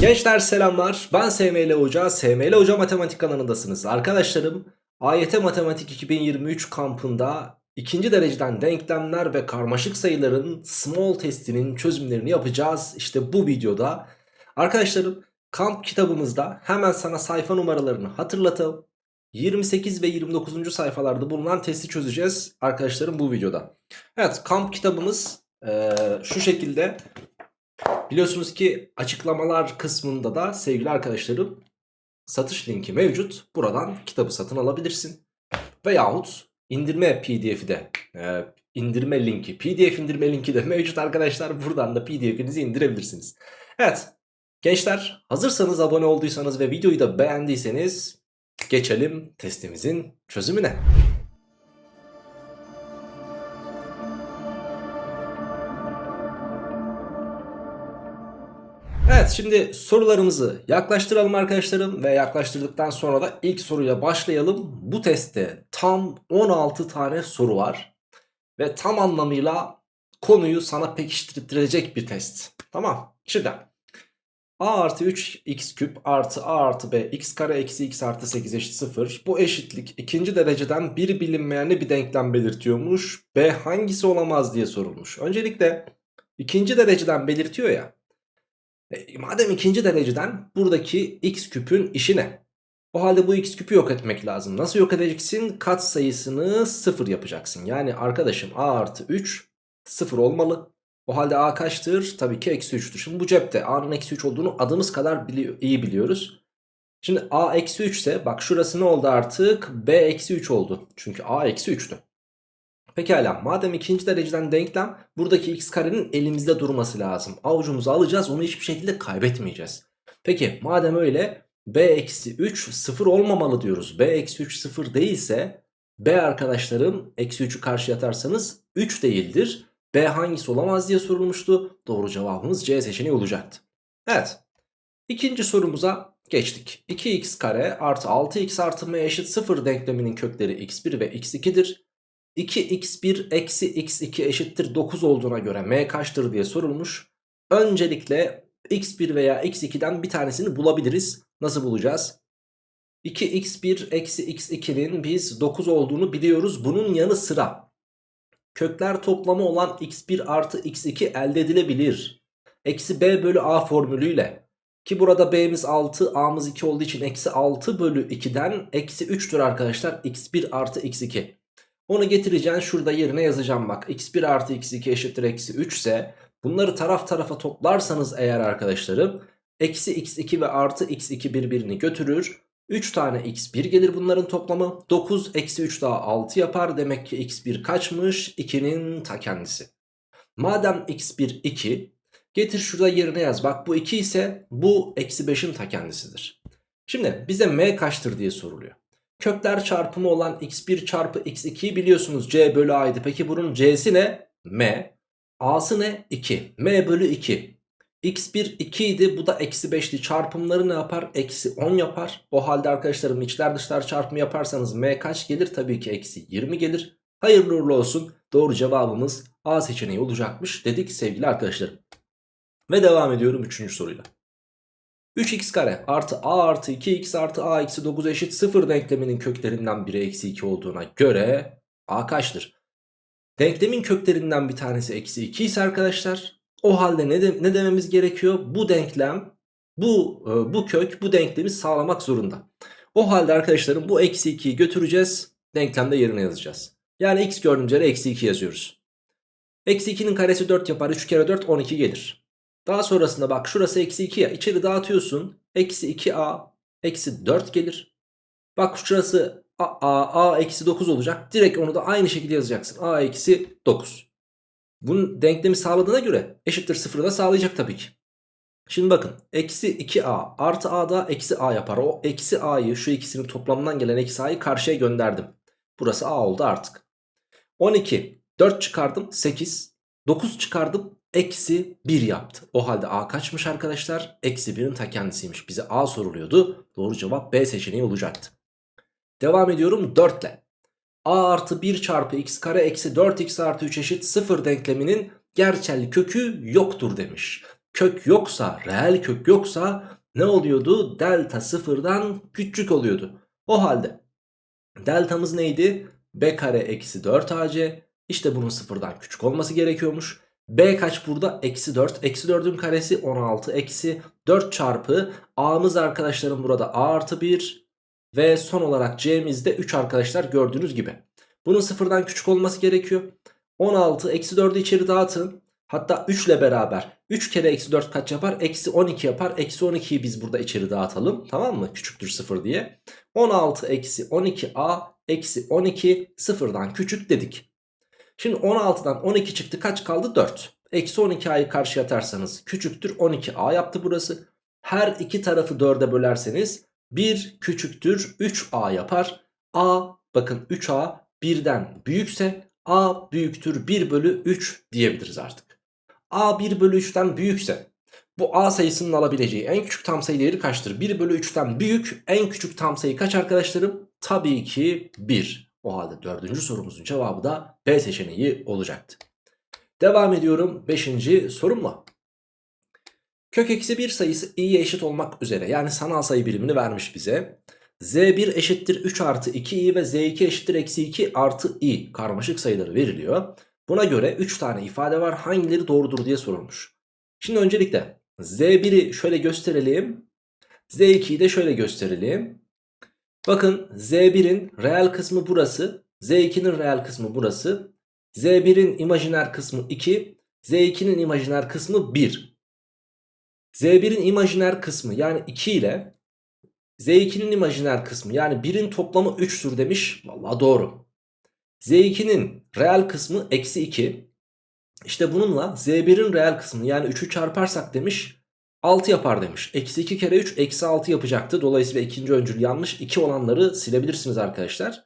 Gençler selamlar. Ben SML Hoca. SML Hoca Matematik kanalındasınız. Arkadaşlarım AYT Matematik 2023 kampında ikinci dereceden denklemler ve karmaşık sayıların small testinin çözümlerini yapacağız. İşte bu videoda. Arkadaşlarım kamp kitabımızda hemen sana sayfa numaralarını hatırlatalım. 28 ve 29. sayfalarda bulunan testi çözeceğiz arkadaşlarım bu videoda. Evet kamp kitabımız eee, şu şekilde Biliyorsunuz ki açıklamalar kısmında da sevgili arkadaşlarım satış linki mevcut. Buradan kitabı satın alabilirsin. Veyahut indirme pdf'i de e, indirme linki pdf indirme linki de mevcut arkadaşlar. Buradan da pdf'inizi indirebilirsiniz. Evet gençler hazırsanız abone olduysanız ve videoyu da beğendiyseniz geçelim testimizin çözümüne. Evet şimdi sorularımızı yaklaştıralım arkadaşlarım ve yaklaştırdıktan sonra da ilk soruyla başlayalım. Bu testte tam 16 tane soru var ve tam anlamıyla konuyu sana pekiştirecek bir test. Tamam şimdi a artı 3 x küp artı a artı b x kare eksi x artı 8 eşit 0. Bu eşitlik ikinci dereceden bir bilinmeyenli bir denklem belirtiyormuş. B hangisi olamaz diye sorulmuş. Öncelikle ikinci dereceden belirtiyor ya. E, madem ikinci dereceden buradaki x küpün işi ne? O halde bu x küpü yok etmek lazım. Nasıl yok edeceksin? Kat sayısını 0 yapacaksın. Yani arkadaşım a artı 3 0 olmalı. O halde a kaçtır? Tabii ki eksi 3'tür. Şimdi bu cepte a'nın eksi 3 olduğunu adımız kadar bili iyi biliyoruz. Şimdi a eksi 3 ise bak şurası ne oldu artık? b eksi 3 oldu. Çünkü a eksi 3'tü. Pekala madem ikinci dereceden denklem buradaki x karenin elimizde durması lazım. Avucumuza alacağız onu hiçbir şekilde kaybetmeyeceğiz. Peki madem öyle b eksi 3 sıfır olmamalı diyoruz. b eksi 3 sıfır değilse b arkadaşlarım eksi 3'ü karşı atarsanız 3 değildir. b hangisi olamaz diye sorulmuştu. Doğru cevabımız C seçeneği olacaktı. Evet ikinci sorumuza geçtik. 2x kare artı 6x artı m eşit 0 denkleminin kökleri x1 ve x2'dir. 2x1 eksi x2 eşittir 9 olduğuna göre m kaçtır diye sorulmuş. Öncelikle x1 veya x2'den bir tanesini bulabiliriz. Nasıl bulacağız? 2x1 eksi x2'nin biz 9 olduğunu biliyoruz. Bunun yanı sıra kökler toplamı olan x1 artı x2 elde edilebilir. Eksi b bölü a formülüyle ki burada b'miz 6 a'mız 2 olduğu için eksi 6 bölü 2'den eksi 3'tür arkadaşlar x1 artı x2. Onu getireceğim şurada yerine yazacağım bak. x1 artı x2 eşittir eksi 3 ise bunları taraf tarafa toplarsanız eğer arkadaşlarım eksi x2 ve artı x2 birbirini götürür. 3 tane x1 gelir bunların toplamı. 9 eksi 3 daha 6 yapar. Demek ki x1 kaçmış? 2'nin ta kendisi. Madem x1 2 getir şurada yerine yaz. Bak bu 2 ise bu eksi 5'in ta kendisidir. Şimdi bize m kaçtır diye soruluyor. Kökler çarpımı olan x1 çarpı x2'yi biliyorsunuz c bölü a'ydı. Peki bunun c'si ne? m. a'sı ne? 2. m bölü 2. x1 2 idi bu da eksi 5'ti. Çarpımları ne yapar? Eksi 10 yapar. O halde arkadaşlarım içler dışlar çarpımı yaparsanız m kaç gelir? Tabii ki eksi 20 gelir. Hayırlı uğurlu olsun. Doğru cevabımız A seçeneği olacakmış dedik sevgili arkadaşlarım. Ve devam ediyorum 3. soruyla. 3x kare artı a artı 2x artı a eksi 9 eşit 0 denkleminin köklerinden biri eksi 2 olduğuna göre a kaçtır? Denklemin köklerinden bir tanesi eksi 2 ise arkadaşlar o halde ne, de, ne dememiz gerekiyor? Bu denklem bu, e, bu kök bu denklemi sağlamak zorunda. O halde arkadaşlarım bu eksi 2'yi götüreceğiz denklemde yerine yazacağız. Yani x gördüğümüz yere eksi 2 yazıyoruz. Eksi 2'nin karesi 4 yapar 3 kere 4 12 gelir. Daha sonrasında bak şurası eksi 2 ya içeri dağıtıyorsun. Eksi 2a eksi 4 gelir. Bak şurası a, a, a eksi 9 olacak. Direkt onu da aynı şekilde yazacaksın. a eksi 9. Bunun denklemi sağladığına göre eşittir 0'ı da sağlayacak tabii ki. Şimdi bakın eksi 2a artı a da eksi a yapar. O eksi a'yı şu ikisinin toplamından gelen eksi a'yı karşıya gönderdim. Burası a oldu artık. 12 4 çıkardım 8 9 çıkardım eksi 1 yaptı. O halde a kaçmış arkadaşlar? Eksi 1'in ta kendisiymiş. Bize a soruluyordu. Doğru cevap B seçeneği olacaktı. Devam ediyorum 4 ile. a artı 1 çarpı x kare eksi 4x artı 3 eşit 0 denkleminin gerçel kökü yoktur demiş. kök yoksa, reel kök yoksa ne oluyordu? Delta sıfırdan küçük oluyordu. O halde deltamız neydi? B kare eksi 4AC. İşte bunun sıfırdan küçük olması gerekiyormuş. B kaç burada? Eksi 4. Eksi 4'ün karesi 16. Eksi 4 çarpı A'mız arkadaşlarım burada A artı 1. Ve son olarak C'miz de 3 arkadaşlar gördüğünüz gibi. Bunun sıfırdan küçük olması gerekiyor. 16 eksi 4'ü içeri dağıtın. Hatta 3 ile beraber 3 kere eksi 4 kaç yapar? Eksi 12 yapar. Eksi 12'yi biz burada içeri dağıtalım. Tamam mı? Küçüktür 0 diye. 16 eksi 12a eksi 12 sıfırdan küçük dedik. Şimdi 16'dan 12 çıktı kaç kaldı? 4. Eksi 12a'yı karşıya atarsanız küçüktür 12a yaptı burası. Her iki tarafı 4'e bölerseniz 1 küçüktür 3a yapar. a bakın 3a 1'den büyükse a büyüktür 1 bölü 3 diyebiliriz artık. a 1 bölü 3'ten büyükse bu a sayısının alabileceği en küçük tam sayı değeri kaçtır? 1 bölü 3'ten büyük en küçük tam sayı kaç arkadaşlarım? Tabii ki 1. O halde dördüncü sorumuzun cevabı da B seçeneği olacaktı. Devam ediyorum 5. sorumla. Kök eksi 1 sayısı i'ye eşit olmak üzere yani sanal sayı birimini vermiş bize. Z1 eşittir 3 artı 2i ve Z2 eşittir eksi 2 artı i karmaşık sayıları veriliyor. Buna göre 3 tane ifade var hangileri doğrudur diye sorulmuş. Şimdi öncelikle Z1'i şöyle gösterelim. Z2'yi de şöyle gösterelim. Bakın Z1'in reel kısmı burası. Z2'nin reel kısmı burası. Z1'in imajiner kısmı 2. Z2'nin imajiner kısmı 1. Z1'in imajiner kısmı yani 2 ile Z2'nin imajiner kısmı yani 1'in toplamı 3'tür demiş. Valla doğru. Z2'nin reel kısmı eksi 2. İşte bununla Z1'in reel kısmını yani 3'ü çarparsak demiş 6 yapar demiş. Eksi 2 kere 3 eksi 6 yapacaktı. Dolayısıyla ikinci öncül yanlış. 2 olanları silebilirsiniz arkadaşlar.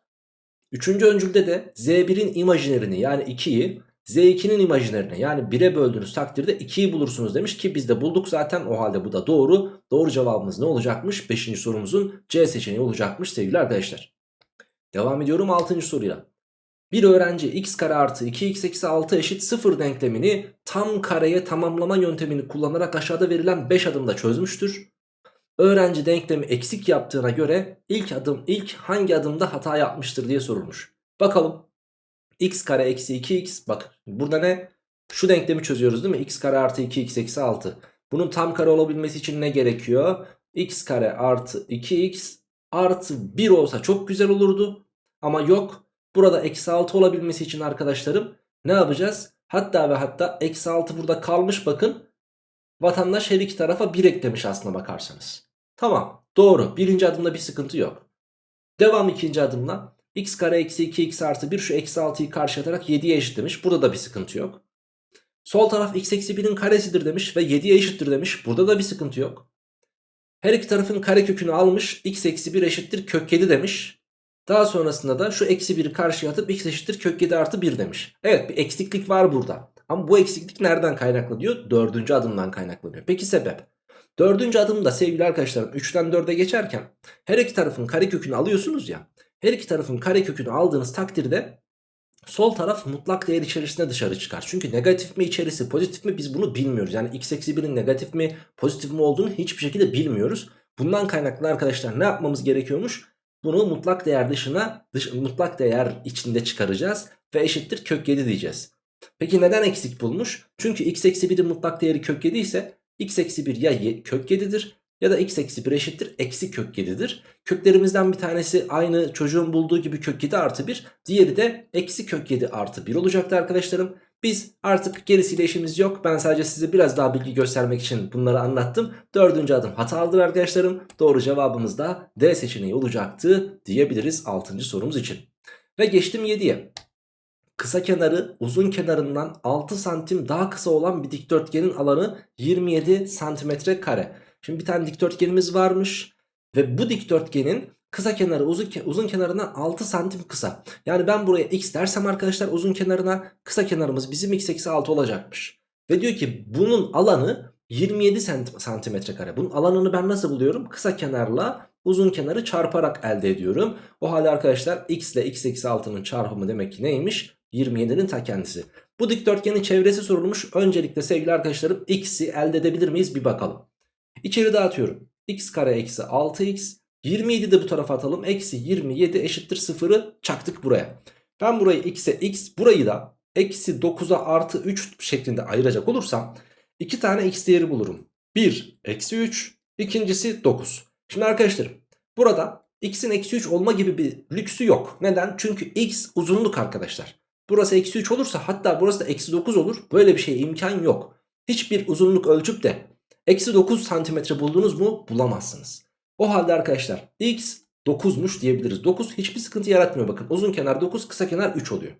Üçüncü öncülde de Z1'in imajinerini yani 2'yi Z2'nin imajinerini yani 1'e böldüğünüz takdirde 2'yi bulursunuz demiş ki biz de bulduk zaten o halde bu da doğru. Doğru cevabımız ne olacakmış? 5. sorumuzun C seçeneği olacakmış sevgili arkadaşlar. Devam ediyorum 6. soruyla. Bir öğrenci x kare artı 2x eksi 6 eşit 0 denklemini tam kareye tamamlama yöntemini kullanarak aşağıda verilen 5 adımda çözmüştür. Öğrenci denklemi eksik yaptığına göre ilk adım ilk hangi adımda hata yapmıştır diye sorulmuş. Bakalım x kare eksi 2x bak burada ne? Şu denklemi çözüyoruz değil mi? x kare artı 2x eksi 6. Bunun tam kare olabilmesi için ne gerekiyor? x kare artı 2x artı 1 olsa çok güzel olurdu. Ama yok. Burada eksi 6 olabilmesi için arkadaşlarım ne yapacağız? Hatta ve hatta eksi 6 burada kalmış bakın. Vatandaş her iki tarafa 1 eklemiş aslına bakarsanız. Tamam doğru birinci adımda bir sıkıntı yok. Devam ikinci adımla x kare eksi 2x artı 1 şu eksi 6'yı karşı atarak 7'ye eşitlemiş. Burada da bir sıkıntı yok. Sol taraf x eksi 1'in karesidir demiş ve 7'ye eşittir demiş. Burada da bir sıkıntı yok. Her iki tarafın kare kökünü almış x eksi 1 eşittir kök 7 demiş. Daha sonrasında da şu eksi 1'i karşıya atıp x eşittir kök 7 artı 1 demiş. Evet bir eksiklik var burada. Ama bu eksiklik nereden kaynaklanıyor? Dördüncü adımdan kaynaklanıyor. Peki sebep? Dördüncü adımda sevgili arkadaşlarım 3'ten 4'e geçerken her iki tarafın kare kökünü alıyorsunuz ya. Her iki tarafın kare kökünü aldığınız takdirde sol taraf mutlak değer içerisinde dışarı çıkar. Çünkü negatif mi içerisi pozitif mi biz bunu bilmiyoruz. Yani x eksi 1'in negatif mi pozitif mi olduğunu hiçbir şekilde bilmiyoruz. Bundan kaynaklı arkadaşlar ne yapmamız gerekiyormuş? Bunu mutlak değer dışına dış, mutlak değer içinde çıkaracağız ve eşittir kök 7 diyeceğiz. Peki neden eksik bulmuş? Çünkü x eksi 1'in mutlak değeri kök 7 ise x eksi 1 ya kök 7'dir ya da x eksi 1 eşittir eksi kök 7'dir. Köklerimizden bir tanesi aynı çocuğun bulduğu gibi kök 7 artı 1. Diğeri de eksi kök 7 artı 1 olacaktı arkadaşlarım. Biz artık gerisiyle işimiz yok. Ben sadece size biraz daha bilgi göstermek için bunları anlattım. Dördüncü adım hatalıdır arkadaşlarım. Doğru cevabımız da D seçeneği olacaktı diyebiliriz 6. sorumuz için. Ve geçtim 7'ye. Kısa kenarı uzun kenarından 6 santim daha kısa olan bir dikdörtgenin alanı 27 santimetre kare. Şimdi bir tane dikdörtgenimiz varmış ve bu dikdörtgenin kısa kenarı uzun, uzun kenarından 6 santim kısa. Yani ben buraya x dersem arkadaşlar uzun kenarına kısa kenarımız bizim x eksi 6 olacakmış. Ve diyor ki bunun alanı 27 santimetre kare. Bunun alanını ben nasıl buluyorum? Kısa kenarla uzun kenarı çarparak elde ediyorum. O halde arkadaşlar x ile x eksi 6'nın çarpımı demek ki neymiş? 27'nin ta kendisi. Bu dikdörtgenin çevresi sorulmuş. Öncelikle sevgili arkadaşlarım x'i elde edebilir miyiz bir bakalım. İçeri dağıtıyorum. x kare eksi 6x 27 de bu tarafa atalım. Eksi 27 eşittir 0'ı çaktık buraya. Ben burayı x'e x burayı da eksi 9'a artı 3 şeklinde ayıracak olursam 2 tane x değeri bulurum. 1 eksi 3 ikincisi 9. Şimdi arkadaşlarım burada x'in eksi 3 olma gibi bir lüksü yok. Neden? Çünkü x uzunluk arkadaşlar. Burası eksi 3 olursa hatta burası da eksi 9 olur. Böyle bir şeye imkan yok. Hiçbir uzunluk ölçüp de eksi 9 santimetre buldunuz mu bulamazsınız. O halde arkadaşlar x 9'muş diyebiliriz. 9 hiçbir sıkıntı yaratmıyor bakın. Uzun kenar 9 kısa kenar 3 oluyor.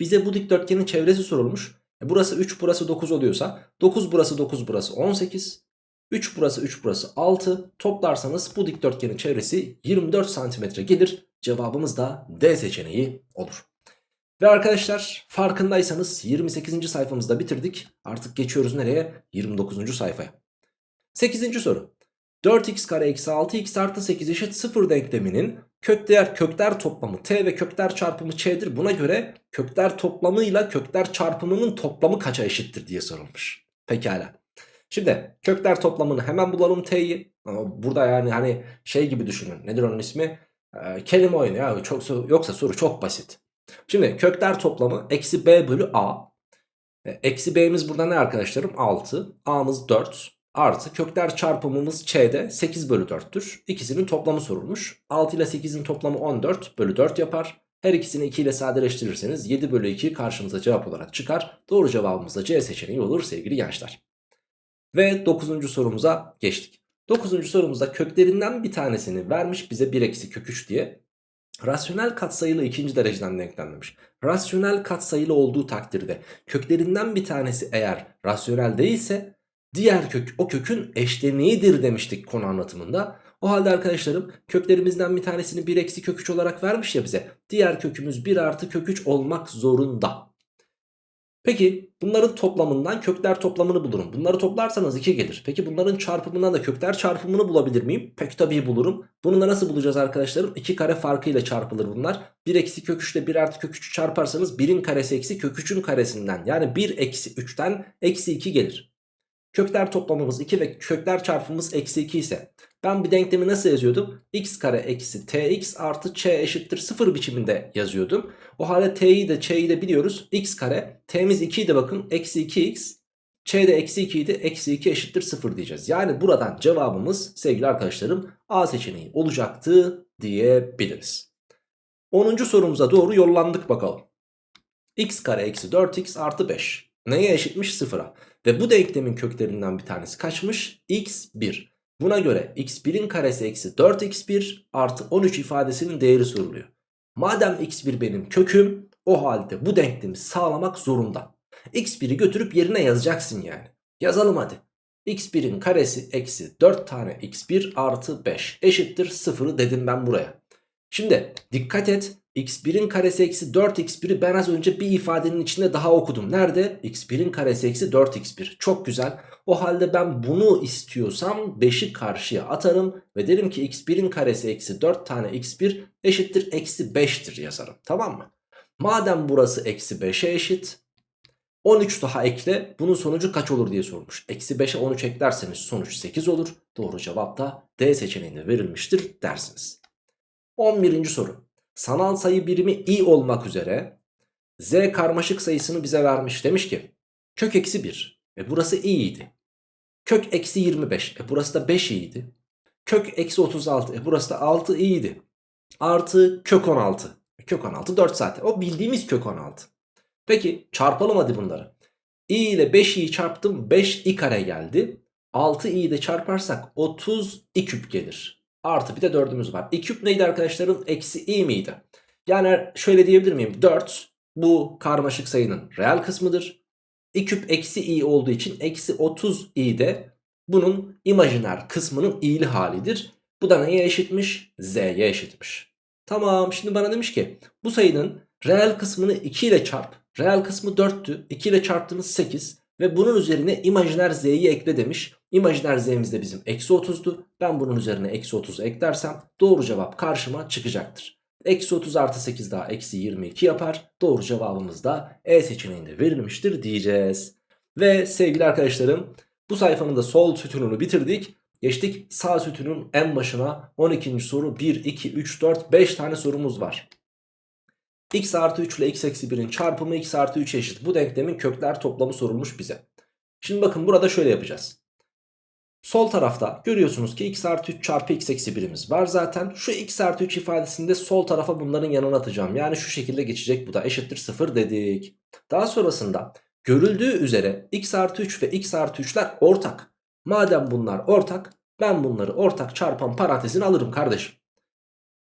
Bize bu dikdörtgenin çevresi sorulmuş. E burası 3 burası 9 oluyorsa 9 burası 9 burası 18. 3 burası 3 burası 6. Toplarsanız bu dikdörtgenin çevresi 24 santimetre gelir. Cevabımız da D seçeneği olur. Ve arkadaşlar farkındaysanız 28. sayfamızda bitirdik. Artık geçiyoruz nereye? 29. sayfaya. 8. soru. 4x kare eksi 6x artı 8 eşit 0 denkleminin kökler kökler toplamı t ve kökler çarpımı ç'dir. Buna göre kökler toplamıyla kökler çarpımının toplamı kaça eşittir diye sorulmuş. Pekala. Şimdi kökler toplamını hemen bulalım t'yi. Burada yani hani şey gibi düşünün. Nedir onun ismi? Ee, kelime oyunu ya. Çok, yoksa soru çok basit. Şimdi kökler toplamı eksi b bölü a. E, eksi b'miz burada ne arkadaşlarım? 6. a'mız 4. Artı kökler çarpımımız ç'de 8 bölü 4'tür. İkisinin toplamı sorulmuş. 6 ile 8'in toplamı 14 bölü 4 yapar. Her ikisini 2 ile sadeleştirirseniz 7 bölü 2 karşımıza cevap olarak çıkar. Doğru cevabımız da C seçeneği olur sevgili gençler. Ve 9. sorumuza geçtik. 9. sorumuzda köklerinden bir tanesini vermiş bize 1 eksi kök 3 diye. Rasyonel katsayılı ikinci dereceden denklenmemiş. Rasyonel katsayılı olduğu takdirde köklerinden bir tanesi eğer rasyonel değilse diğer kök o kökün eşleniğidir demiştik konu anlatımında. O halde arkadaşlarım köklerimizden bir tanesini 1 eksi kök 3 olarak vermiş ya bize. Diğer kökümüz 1 artı kök 3 olmak zorunda. Peki bunların toplamından kökler toplamını bulurum. Bunları toplarsanız 2 gelir. Peki bunların çarpımından da kökler çarpımını bulabilir miyim? Pek tabii bulurum. Bunu da nasıl bulacağız arkadaşlarım? 2 kare farkıyla çarpılır bunlar. 1 eksi kök 3 ile 1 artı kök 3'ü çarparsanız 1'in karesi eksi kök 3'ün karesinden yani 1 eksi 3'ten eksi 2 gelir. Kökler toplamımız 2 ve kökler çarpımımız eksi 2 ise ben bir denklemi nasıl yazıyordum? x kare eksi tx artı ç eşittir 0 biçiminde yazıyordum. O halde t'yi de ç'yi de biliyoruz. x kare t'miz 2 idi bakın eksi 2x ç de eksi 2 idi eksi 2 eşittir 0 diyeceğiz. Yani buradan cevabımız sevgili arkadaşlarım A seçeneği olacaktı diyebiliriz. 10. sorumuza doğru yollandık bakalım. x kare eksi 4x artı 5 neye eşitmiş 0'a? Ve bu denklemin köklerinden bir tanesi kaçmış? x1. Buna göre x1'in karesi eksi 4x1 artı 13 ifadesinin değeri soruluyor. Madem x1 benim köküm o halde bu denklemi sağlamak zorunda. x1'i götürüp yerine yazacaksın yani. Yazalım hadi. x1'in karesi eksi 4 tane x1 artı 5 eşittir 0'ı dedim ben buraya. Şimdi dikkat et x1'in karesi eksi 4x1'i ben az önce bir ifadenin içinde daha okudum. Nerede? x1'in karesi eksi 4x1. Çok güzel. O halde ben bunu istiyorsam 5'i karşıya atarım. Ve derim ki x1'in karesi eksi 4 tane x1 eşittir eksi 5'tir yazarım. Tamam mı? Madem burası eksi 5'e eşit. 13 daha ekle. Bunun sonucu kaç olur diye sormuş. Eksi 5'e 13 eklerseniz sonuç 8 olur. Doğru cevap da D seçeneğinde verilmiştir dersiniz. 11. soru sanal sayı birimi i olmak üzere z karmaşık sayısını bize vermiş. Demiş ki kök eksi 1 e burası i idi. Kök eksi 25 e burası da 5 iyiydi. Kök eksi 36 e burası da 6 iyiydi. Artı kök 16. E, kök 16 4 zaten. O bildiğimiz kök 16. Peki çarpalım hadi bunları. i ile 5i'yi çarptım 5 i kare geldi. 6 i'yi de çarparsak 30 i küp gelir. Artı bir de 4'ümüz var. 2 küp neydi arkadaşlarım? Eksi i miydi? Yani şöyle diyebilir miyim? 4 bu karmaşık sayının reel kısmıdır. 2 küp eksi i olduğu için eksi 30 i de bunun imajiner kısmının i'li halidir. Bu da neye eşitmiş? Z'ye eşitmiş. Tamam şimdi bana demiş ki bu sayının reel kısmını 2 ile çarp. Reel kısmı 4'tü. 2 ile çarptığımız 8. Ve bunun üzerine imajiner z'yi ekle demiş. İmajiner z'miz de bizim eksi 30'du. Ben bunun üzerine eksi 30 eklersem doğru cevap karşıma çıkacaktır. Eksi 30 artı 8 daha eksi 22 yapar. Doğru cevabımız da E seçeneğinde verilmiştir diyeceğiz. Ve sevgili arkadaşlarım bu sayfanın da sol sütununu bitirdik. Geçtik sağ sütunun en başına 12. soru 1, 2, 3, 4, 5 tane sorumuz var. X artı 3 ile x eksi 1'in çarpımı x artı 3 eşit. Bu denklemin kökler toplamı sorulmuş bize. Şimdi bakın burada şöyle yapacağız. Sol tarafta görüyorsunuz ki x artı 3 çarpı x eksi 1'imiz var zaten. Şu x artı 3 ifadesini de sol tarafa bunların yanına atacağım. Yani şu şekilde geçecek bu da eşittir 0 dedik. Daha sonrasında görüldüğü üzere x artı 3 ve x artı 3'ler ortak. Madem bunlar ortak ben bunları ortak çarpan parantezine alırım kardeşim.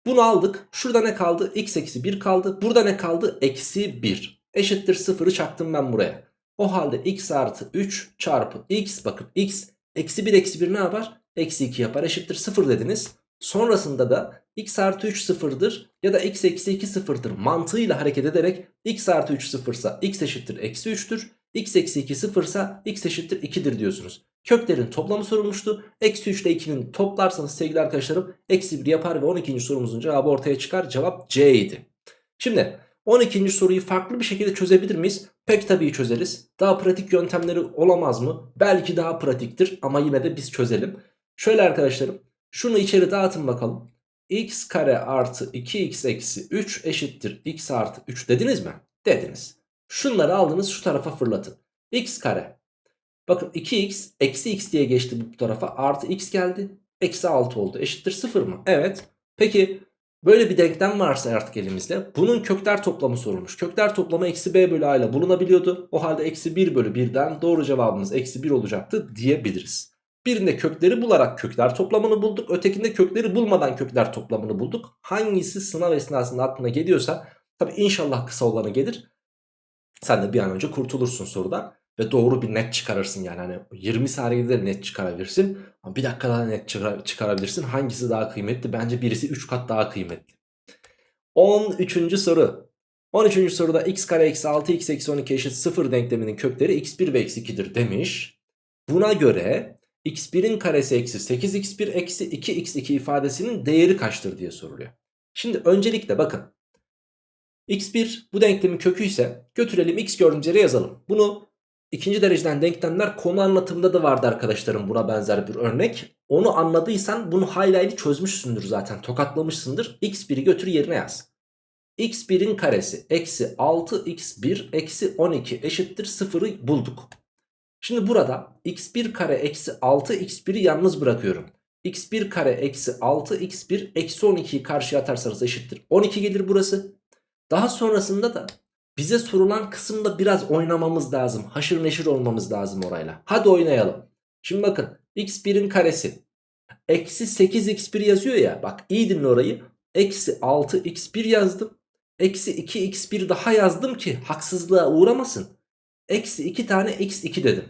Bunu aldık. Şurada ne kaldı? x eksi 1 kaldı. Burada ne kaldı? Eksi 1. Eşittir 0'ı çaktım ben buraya. O halde x artı 3 çarpı x bakın x eksi 1 eksi 1 ne yapar? Eksi 2 yapar eşittir 0 dediniz. Sonrasında da x artı 3 sıfırdır ya da x eksi 2 sıfırdır mantığıyla hareket ederek x artı 3 sıfırsa x eşittir eksi 3'tür. x eksi 2 sıfırsa x eşittir 2'dir diyorsunuz. Köklerin toplamı sorulmuştu. Eksi 3 ile 2'nin toplarsanız sevgili arkadaşlarım eksi 1 yapar ve 12. sorumuzun cevabı ortaya çıkar. Cevap C idi. Şimdi 12. soruyu farklı bir şekilde çözebilir miyiz? Pek tabii çözeriz. Daha pratik yöntemleri olamaz mı? Belki daha pratiktir ama yine de biz çözelim. Şöyle arkadaşlarım şunu içeri dağıtın bakalım. x kare artı 2x eksi 3 eşittir x artı 3 dediniz mi? Dediniz. Şunları aldınız şu tarafa fırlatın. x kare. Bakın 2x eksi x diye geçti bu tarafa artı x geldi. Eksi 6 oldu eşittir 0 mı? Evet. Peki Böyle bir denklem varsa artık elimizde bunun kökler toplamı sorulmuş. Kökler toplamı eksi b bölü a ile bulunabiliyordu. O halde eksi 1 bölü 1'den doğru cevabımız eksi 1 olacaktı diyebiliriz. Birinde kökleri bularak kökler toplamını bulduk. Ötekinde kökleri bulmadan kökler toplamını bulduk. Hangisi sınav esnasında aklına geliyorsa tabi inşallah kısa olanı gelir. Sen de bir an önce kurtulursun sorudan ve doğru bir net çıkarırsın yani. Hani 20 saniyede de net çıkarabilirsin. Ama bir dakika daha net çıkar çıkarabilirsin. Hangisi daha kıymetli? Bence birisi 3 kat daha kıymetli. 13. soru. 13. soruda x kare eksi 6 x eksi 12 eşit 0 denkleminin kökleri x1 ve x2'dir demiş. Buna göre x1'in karesi eksi 8x1 eksi 2x2 ifadesinin değeri kaçtır diye soruluyor. Şimdi öncelikle bakın. x1 bu denklemin kökü ise götürelim x gördüğümüz yere yazalım. Bunu İkinci dereceden denklemler konu anlatımında da vardı arkadaşlarım buna benzer bir örnek. Onu anladıysan bunu hayli çözmüşsündür zaten tokatlamışsındır. x1'i götür yerine yaz. x1'in karesi eksi 6x1 eksi 12 eşittir 0'ı bulduk. Şimdi burada x1 kare eksi 6x1'i yalnız bırakıyorum. x1 kare eksi 6x1 eksi 12'yi karşıya atarsanız eşittir. 12 gelir burası. Daha sonrasında da bize sorulan kısımda biraz oynamamız lazım. Haşır neşir olmamız lazım orayla. Hadi oynayalım. Şimdi bakın x1'in karesi. Eksi 8x1 yazıyor ya. Bak iyi dinle orayı. Eksi 6x1 yazdım. Eksi 2x1 daha yazdım ki haksızlığa uğramasın. Eksi 2 tane x2 dedim.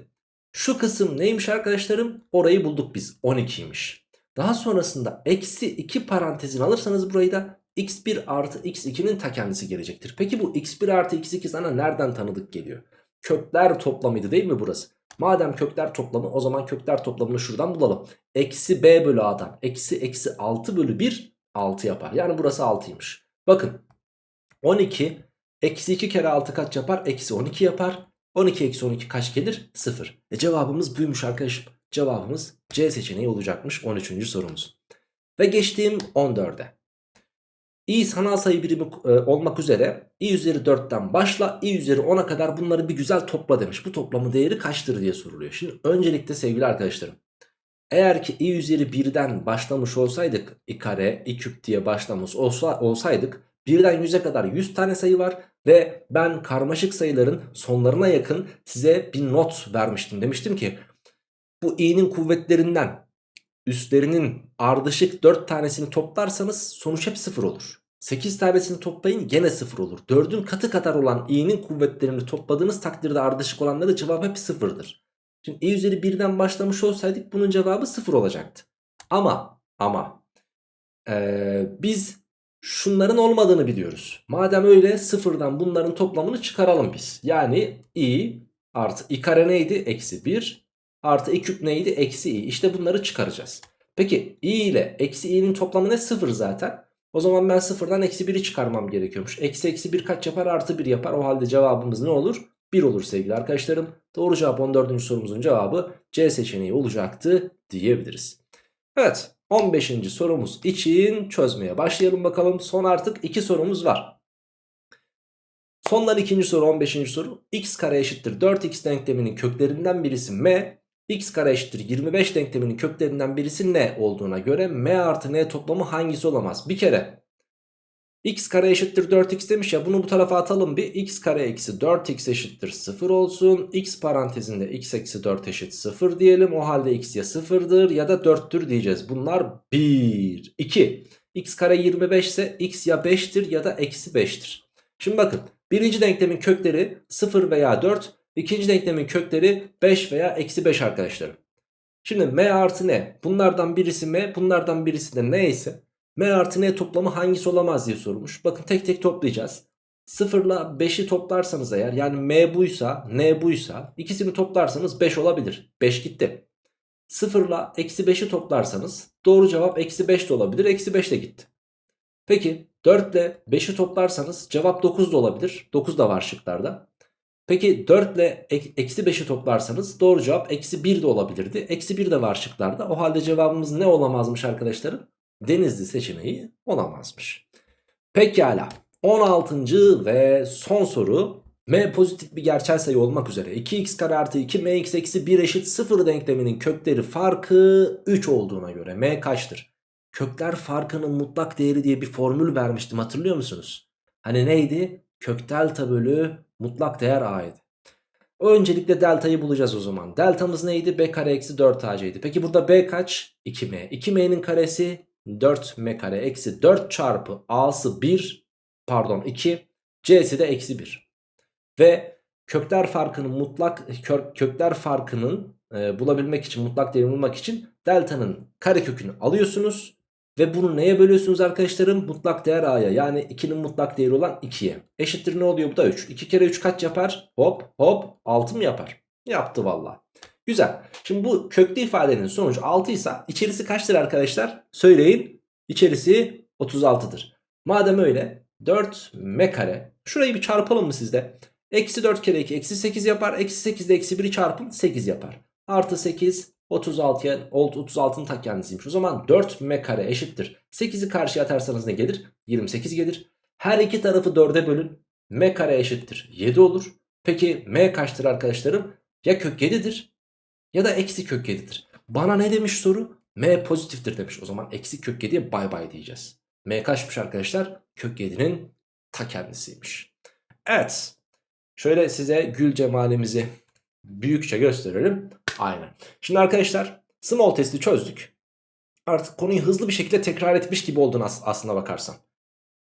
Şu kısım neymiş arkadaşlarım? Orayı bulduk biz. 12'ymiş. Daha sonrasında eksi 2 parantezin alırsanız burayı da x1 artı x2'nin ta kendisi gelecektir. Peki bu x1 artı x2 sana nereden tanıdık geliyor? Kökler toplamıydı değil mi burası? Madem kökler toplamı o zaman kökler toplamını şuradan bulalım. Eksi b bölü a'dan eksi eksi 6 bölü 1 6 yapar. Yani burası 6'ymış. Bakın 12 eksi 2 kere 6 kaç yapar? Eksi 12 yapar. 12 eksi 12 kaç gelir? 0. E cevabımız buymuş arkadaşım. Cevabımız C seçeneği olacakmış 13. sorumuz. Ve geçtiğim 14'e. İ sanal sayı birimi e, olmak üzere i üzeri 4'ten başla i üzeri 10'a kadar bunları bir güzel topla demiş. Bu toplamın değeri kaçtır diye soruluyor. Şimdi öncelikle sevgili arkadaşlarım. Eğer ki i üzeri 1'den başlamış olsaydık i kare i küp diye başlamış olsa, olsaydık birden 100'e kadar 100 tane sayı var. Ve ben karmaşık sayıların sonlarına yakın size bir not vermiştim. Demiştim ki bu i'nin kuvvetlerinden üstlerinin ardışık 4 tanesini toplarsanız sonuç hep 0 olur. 8 tanesini toplayın gene 0 olur. 4'ün katı kadar olan i'nin kuvvetlerini topladığınız takdirde ardışık olanlara cevap hep 0'dır. Şimdi i üzeri 1'den başlamış olsaydık bunun cevabı 0 olacaktı. Ama ama ee, biz şunların olmadığını biliyoruz. Madem öyle sıfırdan bunların toplamını çıkaralım biz. Yani i artı i kare neydi? Eksi 1 artı i küp neydi? Eksi i. İşte bunları çıkaracağız. Peki i ile eksi i'nin toplamı ne? Sıfır zaten. O zaman ben sıfırdan eksi 1'i çıkarmam gerekiyormuş. Eksi eksi 1 kaç yapar? Artı 1 yapar. O halde cevabımız ne olur? 1 olur sevgili arkadaşlarım. Doğru cevap 14. sorumuzun cevabı C seçeneği olacaktı diyebiliriz. Evet 15. sorumuz için çözmeye başlayalım bakalım. Son artık 2 sorumuz var. Sondan ikinci soru 15. soru. x kare eşittir 4x denkleminin köklerinden birisi m. x kare eşittir 25 denkleminin köklerinden birisi ne olduğuna göre m artı n toplamı hangisi olamaz? Bir kere x kare eşittir 4x demiş ya bunu bu tarafa atalım bir. x kare eksi 4x eşittir 0 olsun. x parantezinde x eksi 4 eşit 0 diyelim. O halde x ya 0'dır ya da 4'tür diyeceğiz. Bunlar 1, 2. x kare 25 ise x ya 5'tir ya da eksi 5'tir. Şimdi bakın birinci denklemin kökleri 0 veya 4. ikinci denklemin kökleri 5 veya eksi 5 arkadaşlarım. Şimdi m artı n bunlardan birisi m bunlardan birisi de n ise m artı n toplamı hangisi olamaz diye sormuş. Bakın tek tek toplayacağız. 0 ile 5'i toplarsanız eğer yani m buysa n buysa ikisini toplarsanız 5 olabilir. 5 gitti. 0 ile eksi 5'i toplarsanız doğru cevap eksi 5 de olabilir. Eksi 5 de gitti. Peki 4 ile 5'i toplarsanız cevap 9 da olabilir. 9 da var şıklarda. Peki 4 ile eksi 5'i toplarsanız doğru cevap eksi 1 de olabilirdi. Eksi 1 de var şıklarda. O halde cevabımız ne olamazmış arkadaşlarım? Denizli seçeneği olamazmış. Pekala 16. ve son soru m pozitif bir gerçel sayı olmak üzere 2x kare artı 2 mx eksi 1 eşit 0 denkleminin kökleri farkı 3 olduğuna göre m kaçtır? Kökler farkının mutlak değeri diye bir formül vermiştim hatırlıyor musunuz? Hani neydi? Kök delta bölü mutlak değer a'ydı. Öncelikle deltayı bulacağız o zaman. Deltamız neydi? b kare eksi 4ac'ydi. Peki burada b kaç? 2m. 2m'nin karesi 4m kare eksi 4 çarpı a'sı 1 pardon 2 c'si de eksi 1. Ve kökler farkının mutlak kök, kökler farkının e, bulabilmek için mutlak değerini bulmak için delta'nın karekökünü alıyorsunuz. Ve bunu neye bölüyorsunuz arkadaşlarım? Mutlak değer a'ya yani 2'nin mutlak değeri olan 2'ye. Eşittir ne oluyor bu da 3. 2 kere 3 kaç yapar? Hop hop 6 mı yapar? Yaptı valla. Güzel. Şimdi bu köklü ifadenin sonucu 6 ise içerisi kaçtır arkadaşlar? Söyleyin. İçerisi 36'dır. Madem öyle 4 m kare. Şurayı bir çarpalım mı sizde? Eksi 4 kere 2 eksi 8 yapar. Eksi 8 ile eksi 1'i çarpın 8 yapar. Artı 8 36'ya 36'nın ta kendisiymiş. O zaman 4 m kare eşittir. 8'i karşıya atarsanız ne gelir? 28 gelir. Her iki tarafı 4'e bölün. m kare eşittir 7 olur. Peki m kaçtır arkadaşlarım? Ya kök 7'dir ya da eksi kök 7'dir. Bana ne demiş soru? m pozitiftir demiş. O zaman eksi kök 7'ye bay bay diyeceğiz. m kaçmış arkadaşlar? Kök 7'nin ta kendisiymiş. Evet. Şöyle size gül cemalimizi büyükçe gösterelim. Aynen. Şimdi arkadaşlar small testi çözdük. Artık konuyu hızlı bir şekilde tekrar etmiş gibi oldun as aslına bakarsan.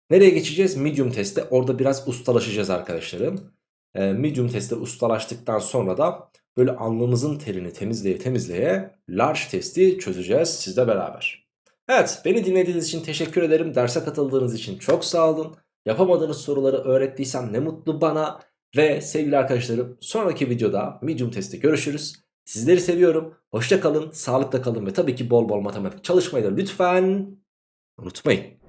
Nereye geçeceğiz? Medium teste. Orada biraz ustalaşacağız arkadaşlarım. Ee, medium testte ustalaştıktan sonra da böyle alnımızın terini temizleye temizleye large testi çözeceğiz sizle beraber. Evet beni dinlediğiniz için teşekkür ederim. Derse katıldığınız için çok sağ olun. Yapamadığınız soruları öğrettiysem ne mutlu bana. Ve sevgili arkadaşlarım sonraki videoda medium testte görüşürüz. Sizleri seviyorum. Hoşça kalın, sağlıkla kalın ve tabii ki bol bol matematik çalışmayı da lütfen unutmayın.